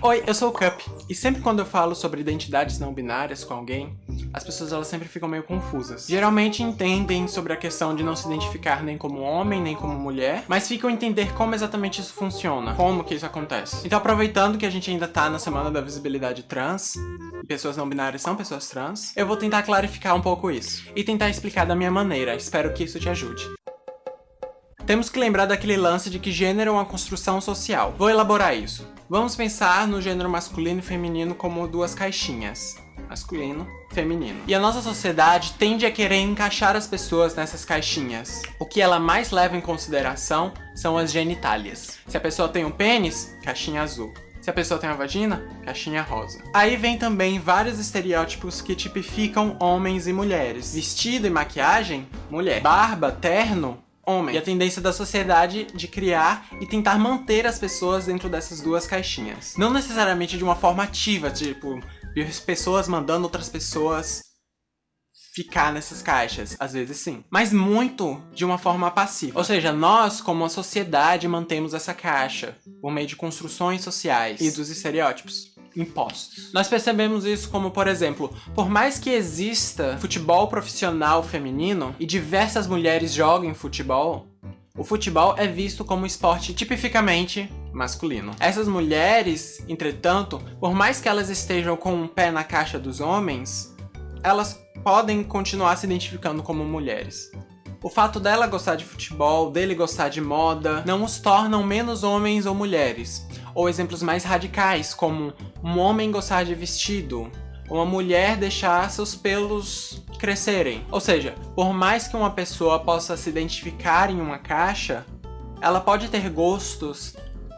Oi, eu sou o Cup, e sempre quando eu falo sobre identidades não binárias com alguém, as pessoas elas sempre ficam meio confusas. Geralmente entendem sobre a questão de não se identificar nem como homem, nem como mulher, mas ficam a entender como exatamente isso funciona, como que isso acontece. Então aproveitando que a gente ainda tá na semana da visibilidade trans, e pessoas não binárias são pessoas trans, eu vou tentar clarificar um pouco isso, e tentar explicar da minha maneira, espero que isso te ajude. Temos que lembrar daquele lance de que gênero é uma construção social. Vou elaborar isso. Vamos pensar no gênero masculino e feminino como duas caixinhas. Masculino, feminino. E a nossa sociedade tende a querer encaixar as pessoas nessas caixinhas. O que ela mais leva em consideração são as genitálias. Se a pessoa tem um pênis, caixinha azul. Se a pessoa tem uma vagina, caixinha rosa. Aí vem também vários estereótipos que tipificam homens e mulheres. Vestido e maquiagem, mulher. Barba, terno, homem. E a tendência da sociedade de criar e tentar manter as pessoas dentro dessas duas caixinhas. Não necessariamente de uma forma ativa, tipo, pessoas mandando outras pessoas ficar nessas caixas, às vezes sim. Mas muito de uma forma passiva. Ou seja, nós, como uma sociedade, mantemos essa caixa por meio de construções sociais e dos estereótipos impostos. Nós percebemos isso como, por exemplo, por mais que exista futebol profissional feminino e diversas mulheres joguem futebol, o futebol é visto como esporte tipificamente masculino. Essas mulheres, entretanto, por mais que elas estejam com um pé na caixa dos homens, elas podem continuar se identificando como mulheres. O fato dela gostar de futebol, dele gostar de moda, não os tornam menos homens ou mulheres. Ou exemplos mais radicais, como um homem gostar de vestido, uma mulher deixar seus pelos crescerem. Ou seja, por mais que uma pessoa possa se identificar em uma caixa, ela pode ter gostos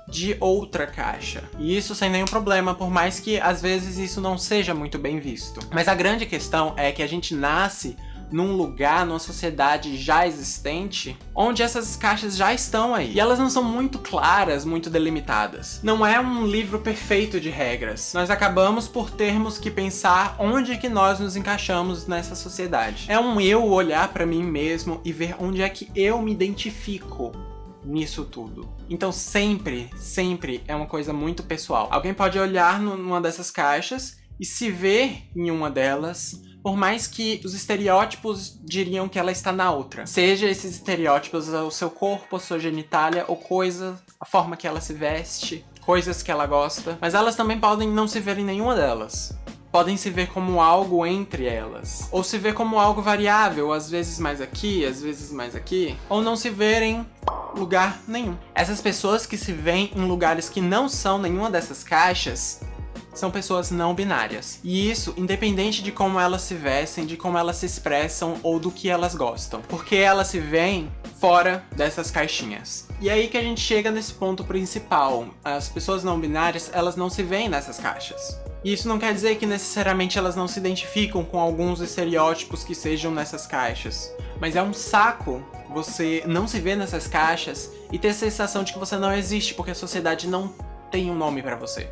de outra caixa. E isso sem nenhum problema, por mais que às vezes isso não seja muito bem visto. Mas a grande questão é que a gente nasce num lugar, numa sociedade já existente, onde essas caixas já estão aí. E elas não são muito claras, muito delimitadas. Não é um livro perfeito de regras. Nós acabamos por termos que pensar onde que nós nos encaixamos nessa sociedade. É um eu olhar para mim mesmo e ver onde é que eu me identifico nisso tudo. Então sempre, sempre é uma coisa muito pessoal. Alguém pode olhar numa dessas caixas e se ver em uma delas, por mais que os estereótipos diriam que ela está na outra. Seja esses estereótipos o seu corpo, a sua genitália, ou coisa, a forma que ela se veste, coisas que ela gosta. Mas elas também podem não se ver em nenhuma delas. Podem se ver como algo entre elas. Ou se ver como algo variável, às vezes mais aqui, às vezes mais aqui. Ou não se ver em lugar nenhum. Essas pessoas que se veem em lugares que não são nenhuma dessas caixas são pessoas não binárias. E isso independente de como elas se vestem, de como elas se expressam ou do que elas gostam. Porque elas se veem fora dessas caixinhas. E aí que a gente chega nesse ponto principal. As pessoas não binárias, elas não se veem nessas caixas. E isso não quer dizer que necessariamente elas não se identificam com alguns estereótipos que sejam nessas caixas. Mas é um saco você não se ver nessas caixas e ter a sensação de que você não existe porque a sociedade não tem um nome pra você.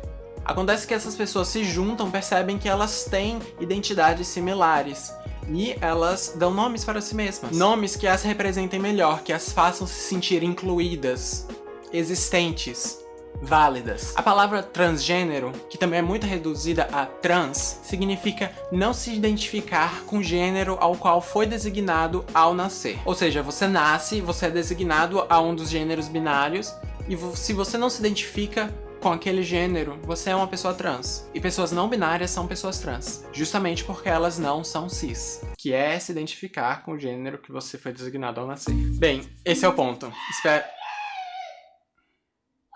Acontece que essas pessoas se juntam, percebem que elas têm identidades similares. E elas dão nomes para si mesmas. Nomes que as representem melhor, que as façam se sentir incluídas, existentes, válidas. A palavra transgênero, que também é muito reduzida a trans, significa não se identificar com o gênero ao qual foi designado ao nascer. Ou seja, você nasce, você é designado a um dos gêneros binários, e se você não se identifica com aquele gênero, você é uma pessoa trans. E pessoas não binárias são pessoas trans, justamente porque elas não são cis, que é se identificar com o gênero que você foi designado ao nascer. Bem, esse é o ponto. Espero...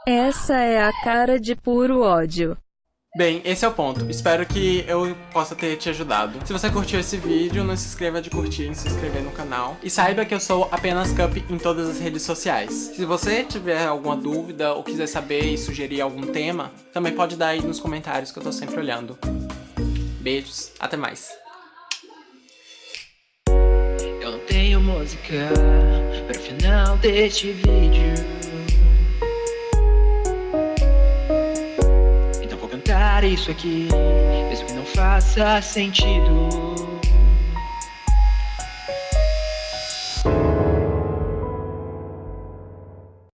Essa é a cara de puro ódio. Bem, esse é o ponto. Espero que eu possa ter te ajudado. Se você curtiu esse vídeo, não se esqueça de curtir e se inscrever no canal. E saiba que eu sou apenas Cup em todas as redes sociais. Se você tiver alguma dúvida ou quiser saber e sugerir algum tema, também pode dar aí nos comentários que eu tô sempre olhando. Beijos, até mais. Eu não tenho música para final deste vídeo isso aqui, mesmo que não faça sentido.